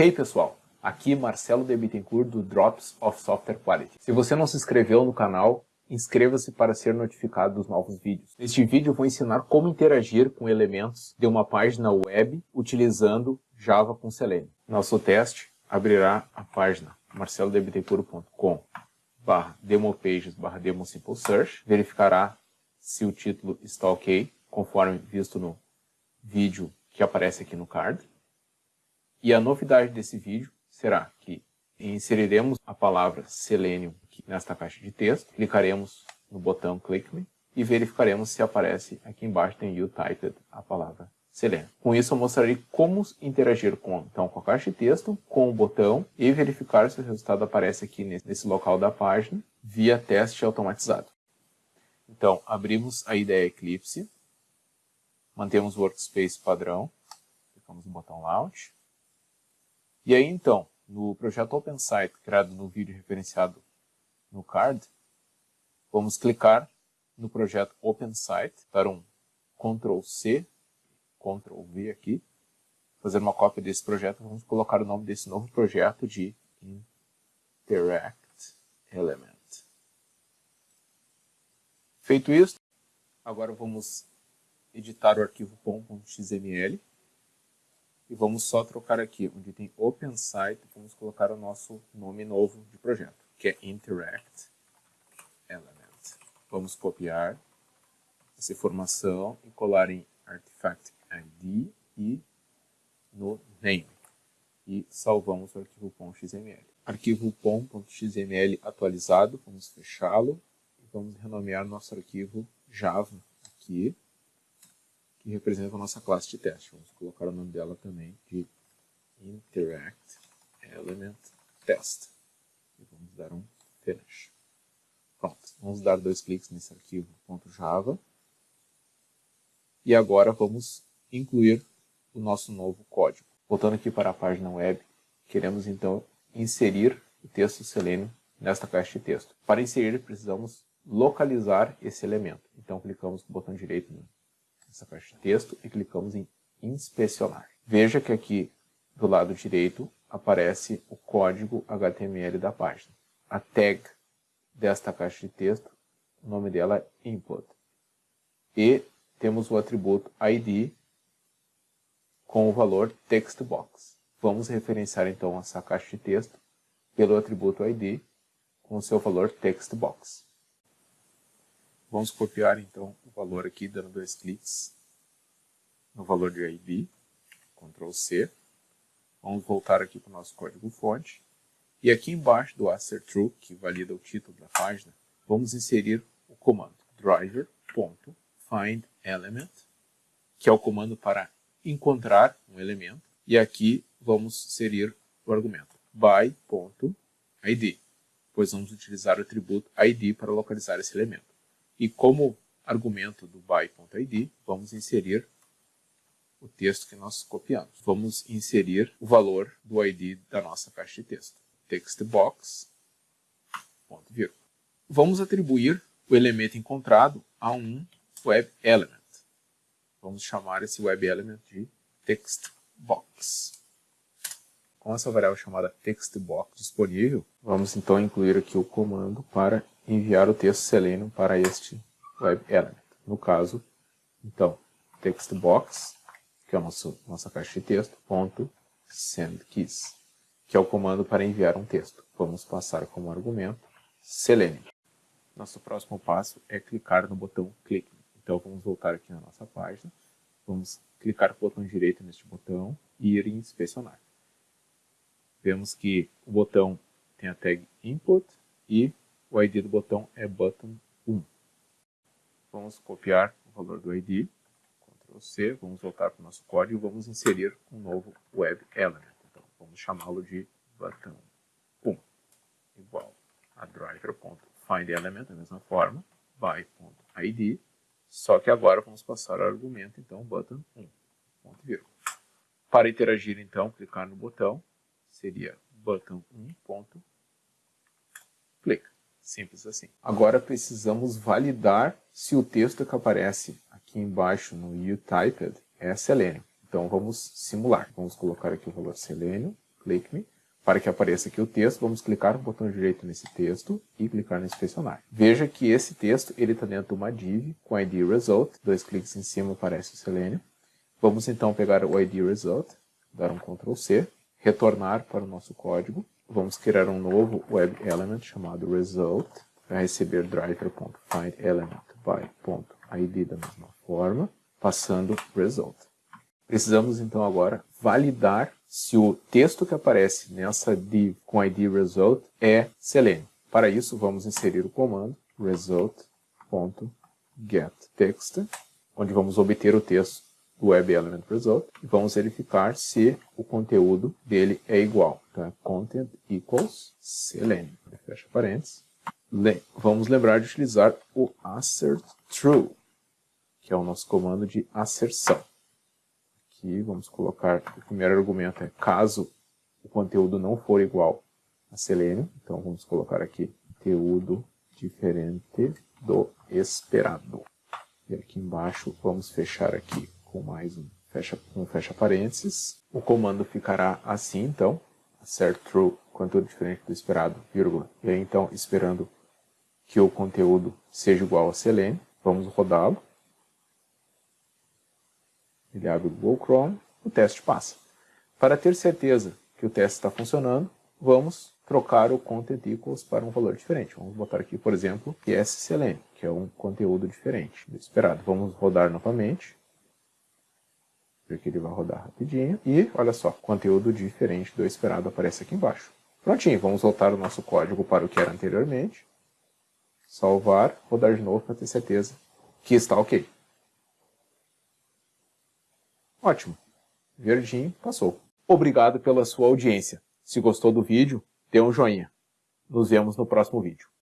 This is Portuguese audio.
Hey pessoal, aqui Marcelo de Bittencourt do Drops of Software Quality. Se você não se inscreveu no canal, inscreva-se para ser notificado dos novos vídeos. Neste vídeo eu vou ensinar como interagir com elementos de uma página web utilizando Java com Selenium. Nosso teste abrirá a página marcelodebittencourt.com barra demopages barra demo simple search, verificará se o título está ok, conforme visto no vídeo que aparece aqui no card. E a novidade desse vídeo será que inseriremos a palavra Selenium nesta caixa de texto, clicaremos no botão Click Me e verificaremos se aparece aqui embaixo tem You Typed a palavra Selenium. Com isso eu mostrarei como interagir com, então, com a caixa de texto, com o botão e verificar se o resultado aparece aqui nesse local da página via teste automatizado. Então, abrimos a IDE Eclipse, mantemos o Workspace padrão, clicamos no botão Launch, e aí então, no projeto OpenSite, criado no vídeo referenciado no card, vamos clicar no projeto OpenSite, dar um Ctrl C, Ctrl V aqui, fazer uma cópia desse projeto, vamos colocar o nome desse novo projeto de Interact Element. Feito isso, agora vamos editar o arquivo pom.xml e vamos só trocar aqui, onde tem OpenSite, vamos colocar o nosso nome novo de projeto, que é Interact Element. Vamos copiar essa informação e colar em Artifact ID e no Name. E salvamos o arquivo .xml. Arquivo pom.xml atualizado, vamos fechá-lo e vamos renomear nosso arquivo Java aqui que representa a nossa classe de teste. Vamos colocar o nome dela também de Interact Element Test. E vamos dar um Finish. Pronto, vamos dar dois cliques nesse arquivo .java. E agora vamos incluir o nosso novo código. Voltando aqui para a página web, queremos então inserir o texto Selenium nesta caixa de texto. Para inserir, precisamos localizar esse elemento. Então, clicamos com o botão direito essa caixa de texto e clicamos em inspecionar. Veja que aqui do lado direito aparece o código HTML da página. A tag desta caixa de texto, o nome dela é input. E temos o atributo ID com o valor textbox. Vamos referenciar então essa caixa de texto pelo atributo ID com o seu valor textbox. Vamos copiar então o valor aqui, dando dois cliques no valor de ID, Ctrl C. Vamos voltar aqui para o nosso código fonte. E aqui embaixo do Acer True, que valida o título da página, vamos inserir o comando driver.findElement, que é o comando para encontrar um elemento. E aqui vamos inserir o argumento by.id, pois vamos utilizar o atributo id para localizar esse elemento. E como argumento do by.id, vamos inserir o texto que nós copiamos. Vamos inserir o valor do ID da nossa caixa de texto. Textbox, ponto vírgula. Vamos atribuir o elemento encontrado a um web element. Vamos chamar esse web element de textbox. Com essa variável chamada textbox disponível, vamos então incluir aqui o comando para enviar o texto Selenium para este web element. No caso, então, textbox, que é a nossa, nossa caixa de texto, ponto sendKeys, que é o comando para enviar um texto. Vamos passar como argumento Selenium. Nosso próximo passo é clicar no botão clique. Então vamos voltar aqui na nossa página, vamos clicar com o botão direito neste botão e ir em inspecionar. Vemos que o botão tem a tag input e o ID do botão é button 1. Vamos copiar o valor do ID, Ctrl C, vamos voltar para o nosso código e vamos inserir um novo web element. Então, vamos chamá-lo de button 1, igual a driver.findElement, da mesma forma, by.id, só que agora vamos passar o argumento, então, button 1, ponto vírgula. Para interagir, então, clicar no botão, seria button 1, ponto, clica. Simples assim. Agora precisamos validar se o texto que aparece aqui embaixo no UTyped é Selenium. Então vamos simular. Vamos colocar aqui o valor Selenium, click me, para que apareça aqui o texto, vamos clicar no botão direito nesse texto e clicar no inspecionar. Veja que esse texto ele está dentro de uma div com id result, dois cliques em cima aparece o Selenium. Vamos então pegar o id result, dar um Ctrl C, retornar para o nosso código, vamos criar um novo web element chamado result, vai receber driver.findElement by.id da mesma forma, passando result. Precisamos então agora validar se o texto que aparece nessa div com id result é Selenium. Para isso, vamos inserir o comando result.getText, onde vamos obter o texto do web element result e vamos verificar se o conteúdo dele é igual. Content equals Selenium. Fecha parênteses. Vamos lembrar de utilizar o assert true, que é o nosso comando de asserção aqui, vamos colocar, o primeiro argumento é caso o conteúdo não for igual a Selenium, então vamos colocar aqui conteúdo diferente do esperado. E aqui embaixo vamos fechar aqui com mais um fecha, um fecha parênteses. O comando ficará assim, então, assert true, conteúdo diferente do esperado, vírgula. E aí, então, esperando que o conteúdo seja igual a Selenium, vamos rodá-lo ele abre o Google Chrome, o teste passa. Para ter certeza que o teste está funcionando, vamos trocar o content equals para um valor diferente. Vamos botar aqui, por exemplo, ESCLN, que é um conteúdo diferente do esperado. Vamos rodar novamente, porque ele vai rodar rapidinho. E, olha só, conteúdo diferente do esperado aparece aqui embaixo. Prontinho, vamos voltar o nosso código para o que era anteriormente. Salvar, rodar de novo para ter certeza que está ok. Ótimo. Verdinho, passou. Obrigado pela sua audiência. Se gostou do vídeo, dê um joinha. Nos vemos no próximo vídeo.